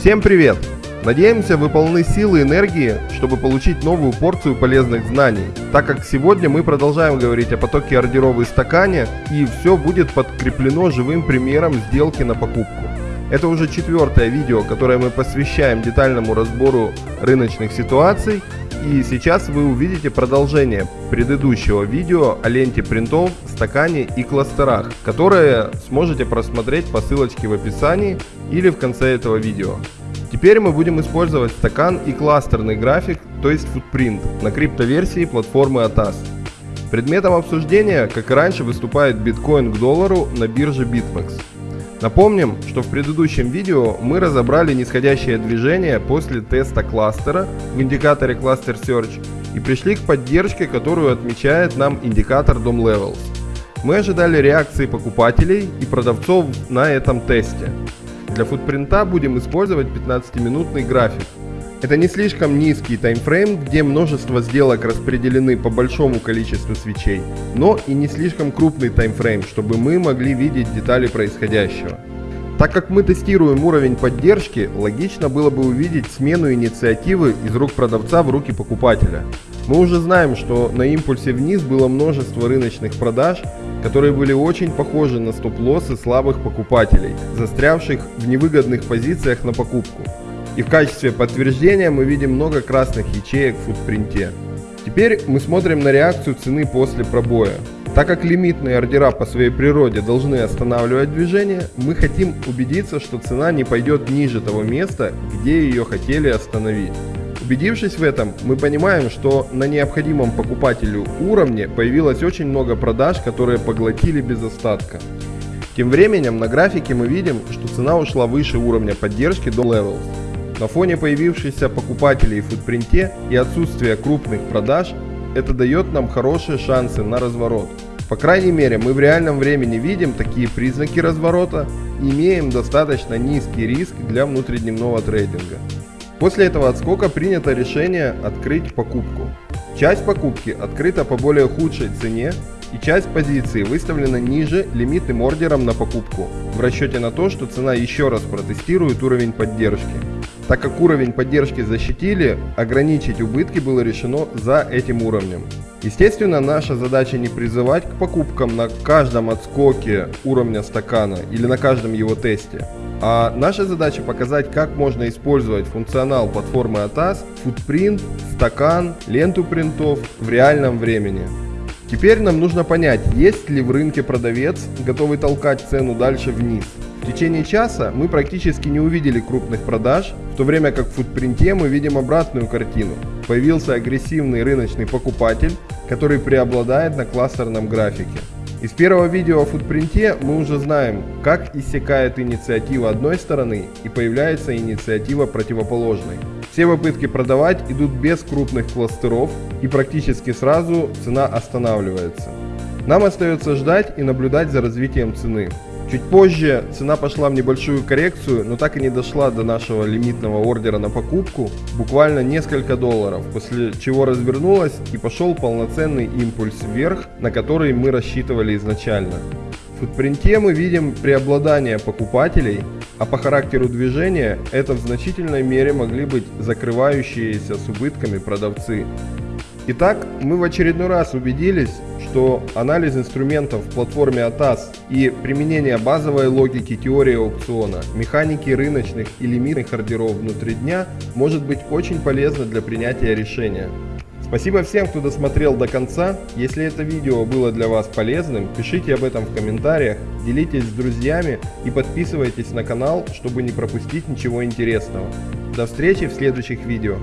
Всем привет! Надеемся, вы полны силы и энергии, чтобы получить новую порцию полезных знаний, так как сегодня мы продолжаем говорить о потоке ордеров стакане, и все будет подкреплено живым примером сделки на покупку. Это уже четвертое видео, которое мы посвящаем детальному разбору рыночных ситуаций, и сейчас вы увидите продолжение предыдущего видео о ленте принтов, стакане и кластерах, которые сможете просмотреть по ссылочке в описании или в конце этого видео. Теперь мы будем использовать стакан и кластерный график, то есть футпринт, на криптоверсии платформы ATAS. Предметом обсуждения, как и раньше, выступает биткоин к доллару на бирже BitMEX. Напомним, что в предыдущем видео мы разобрали нисходящее движение после теста кластера в индикаторе Cluster Search и пришли к поддержке, которую отмечает нам индикатор DOM Levels. Мы ожидали реакции покупателей и продавцов на этом тесте. Для футпринта будем использовать 15-минутный график. Это не слишком низкий таймфрейм, где множество сделок распределены по большому количеству свечей, но и не слишком крупный таймфрейм, чтобы мы могли видеть детали происходящего. Так как мы тестируем уровень поддержки, логично было бы увидеть смену инициативы из рук продавца в руки покупателя. Мы уже знаем, что на импульсе вниз было множество рыночных продаж, которые были очень похожи на стоп-лоссы слабых покупателей, застрявших в невыгодных позициях на покупку. И в качестве подтверждения мы видим много красных ячеек в футпринте. Теперь мы смотрим на реакцию цены после пробоя. Так как лимитные ордера по своей природе должны останавливать движение, мы хотим убедиться, что цена не пойдет ниже того места, где ее хотели остановить. Убедившись в этом, мы понимаем, что на необходимом покупателю уровне появилось очень много продаж, которые поглотили без остатка. Тем временем на графике мы видим, что цена ушла выше уровня поддержки до Levels. На фоне появившихся покупателей в футпринте и отсутствия крупных продаж, это дает нам хорошие шансы на разворот. По крайней мере, мы в реальном времени видим такие признаки разворота и имеем достаточно низкий риск для внутридневного трейдинга. После этого отскока принято решение открыть покупку. Часть покупки открыта по более худшей цене и часть позиции выставлена ниже лимитным ордером на покупку в расчете на то, что цена еще раз протестирует уровень поддержки. Так как уровень поддержки защитили, ограничить убытки было решено за этим уровнем. Естественно, наша задача не призывать к покупкам на каждом отскоке уровня стакана или на каждом его тесте, а наша задача показать, как можно использовать функционал платформы ATAS, футпринт, стакан, ленту принтов в реальном времени. Теперь нам нужно понять, есть ли в рынке продавец, готовый толкать цену дальше вниз. В течение часа мы практически не увидели крупных продаж, в то время как в футпринте мы видим обратную картину. Появился агрессивный рыночный покупатель, который преобладает на кластерном графике. Из первого видео о футпринте мы уже знаем, как иссякает инициатива одной стороны и появляется инициатива противоположной. Все попытки продавать идут без крупных кластеров и практически сразу цена останавливается. Нам остается ждать и наблюдать за развитием цены. Чуть позже цена пошла в небольшую коррекцию, но так и не дошла до нашего лимитного ордера на покупку, буквально несколько долларов, после чего развернулась и пошел полноценный импульс вверх, на который мы рассчитывали изначально. В футпринте мы видим преобладание покупателей, а по характеру движения это в значительной мере могли быть закрывающиеся с убытками продавцы. Итак, мы в очередной раз убедились, что анализ инструментов в платформе ATAS и применение базовой логики теории аукциона, механики рыночных и лимитных ордеров внутри дня может быть очень полезно для принятия решения. Спасибо всем, кто досмотрел до конца. Если это видео было для вас полезным, пишите об этом в комментариях, делитесь с друзьями и подписывайтесь на канал, чтобы не пропустить ничего интересного. До встречи в следующих видео.